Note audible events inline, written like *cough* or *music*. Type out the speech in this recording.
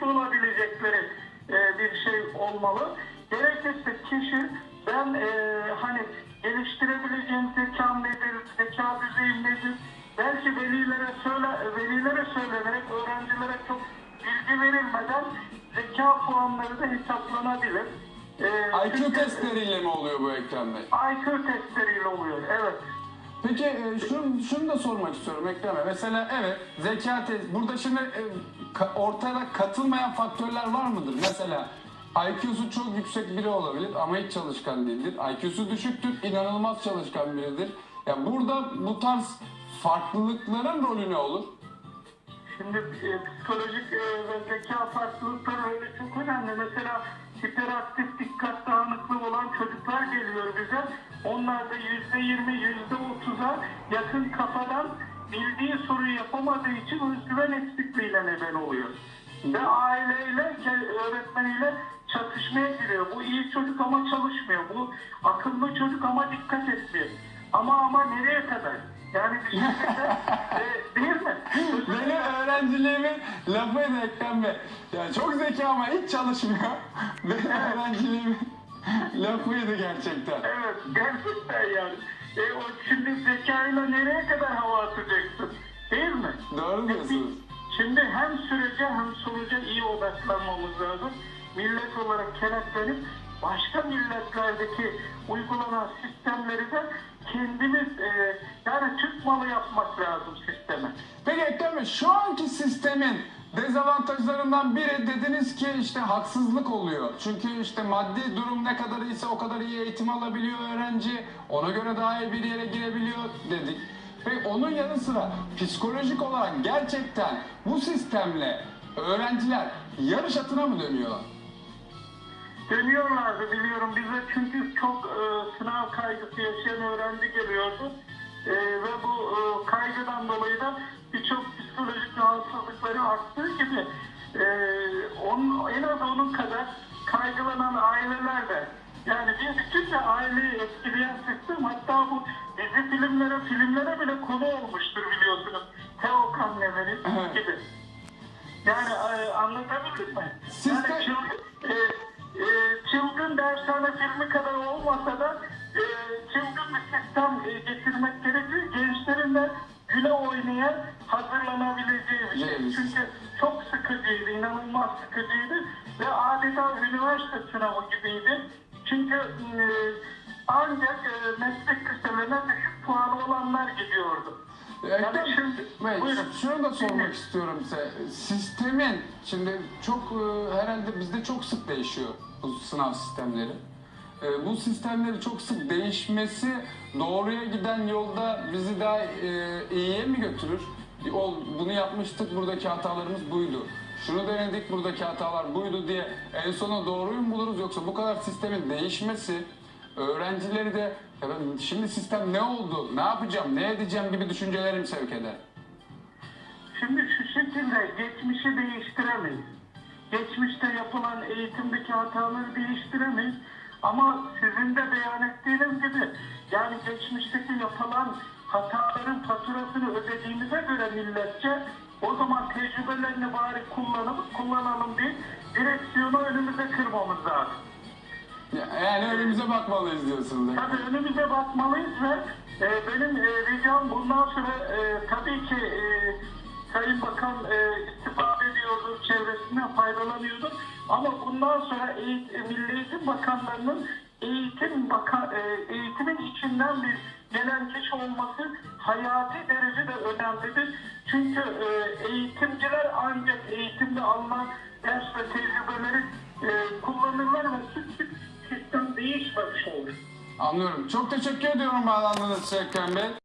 tutturabilecekleri e, bir şey olmalı. Gerekirse kişi ben e, hani geliştirebileceğim zekam nedir, zeka düzeyim nedir, belki velilere söyle, velilere söylenerek öğrencilere çok bilgi verilmeden zeka puanları da hesaplanabilir. E, IQ testleriyle mi oluyor bu Ekrem Bey? IQ testleriyle oluyor, evet. Peki e, şunu, şunu da sormak istiyorum Ekrem. Mesela evet zeka test. Burada şimdi e, ka- ortada katılmayan faktörler var mıdır? Mesela IQ'su çok yüksek biri olabilir ama hiç çalışkan değildir. IQ'su düşüktür, inanılmaz çalışkan biridir. Ya burada bu tarz farklılıkların rolü ne olur? Şimdi e, psikolojik e, ve zeka farklılıkları öyle çok önemli. Mesela hiperaktif dikkat dağınıklığı olan çocuklar geliyor bize. Onlar da yüzde yirmi, yüzde otuza yakın kafadan bildiği soruyu yapamadığı için özgüven eksikliğiyle neden oluyor. Ve aileyle, öğretmeniyle çatışmaya giriyor. Bu iyi çocuk ama çalışmıyor. Bu akıllı çocuk ama dikkat etmiyor. Ama ama nereye kadar? Yani bir şekilde e, değil mi? *laughs* Benim öğrenciliğimin lafıydı Ekrem Bey. Ya çok zeki ama hiç çalışmıyor. *laughs* Benim öğrenciliğimin *laughs* lafıydı gerçekten. Evet, gerçekten yani. E, o şimdi zekayla nereye kadar hava atacaksın? Değil mi? Doğru diyorsunuz. Şimdi hem sürece hem sonuca iyi odaklanmamız lazım. Millet olarak kenetlenip başka milletlerdeki uygulanan sistemleri de kendimiz e, yani Türk malı yapmak lazım sisteme. Peki Ekrem Bey şu anki sistemin dezavantajlarından biri dediniz ki işte haksızlık oluyor. Çünkü işte maddi durum ne kadar iyiyse o kadar iyi eğitim alabiliyor öğrenci. Ona göre daha iyi bir yere girebiliyor dedik. Peki onun yanı sıra psikolojik olarak gerçekten bu sistemle öğrenciler yarış atına mı dönüyorlar? Dönüyorlardı biliyorum bize çünkü çok rahatsızlıkları arttığı gibi e, onun, en az onun kadar kaygılanan aileler de yani bir bütün de aileyi etkileyen sistem hatta bu dizi filmlere filmlere bile konu olmuştur biliyorsunuz. Teokan Never'i Evet. gibi. Yani e, anlatabildim mi? Sistem- Yani çılgın, e, e, çılgın dershane filmi kadar olmasa da e, çılgın bir sistem e, getirmek gerekiyor. Gençlerin de güle oynaya hazırlanabileceği bir şey. Evet. Çünkü çok sıkıcıydı, inanılmaz sıkıcıydı ve adeta üniversite sınavı gibiydi. Çünkü e, ancak e, meslek liselerine düşük puanı olanlar gidiyordu. Ekrem Yani şimdi, Bey, buyurun. şunu da sormak istiyorum size. Sistemin, şimdi çok e, herhalde bizde çok sık değişiyor bu sınav sistemleri. E, Bu sistemleri çok sık değişmesi doğruya giden yolda bizi daha e, iyiye mi götürür? Ol, bunu yapmıştık, buradaki hatalarımız buydu. Şunu denedik, buradaki hatalar buydu diye en sona doğruyu mu buluruz yoksa bu kadar sistemin değişmesi öğrencileri de "Ya ben şimdi sistem ne oldu, ne yapacağım, ne edeceğim gibi düşüncelerim sevk eder. Şimdi şu şekilde geçmişi değiştiremeyiz. Geçmişte yapılan eğitimdeki hataları değiştiremeyiz. Ama sizin de beyan ettiğiniz gibi yani geçmişteki yapılan hataların faturasını ödediğimize göre milletçe o zaman tecrübelerini bari kullanalım, kullanalım değil direksiyonu önümüze kırmamız lazım. Ya- Yani önümüze bakmalıyız diyorsunuz. Tabii önümüze bakmalıyız ve e, benim e, ricam bundan sonra e, tabii ki e, Sayın Bakan e, istifade ediyordu, çevresinden faydalanıyordu. Ama bundan sonra eğitim, Milli Eğitim Bakanlarının eğitim baka, e, eğitimin içinden bir gelen kişi olması hayati derecede önemlidir. Çünkü e, eğitimciler ancak eğitimde alınan ders ve tecrübeleri e, kullanırlar ve hiçbir sistem değişmemiş olur. Anlıyorum. Çok teşekkür ediyorum bağlandığınız için Ekrem Bey.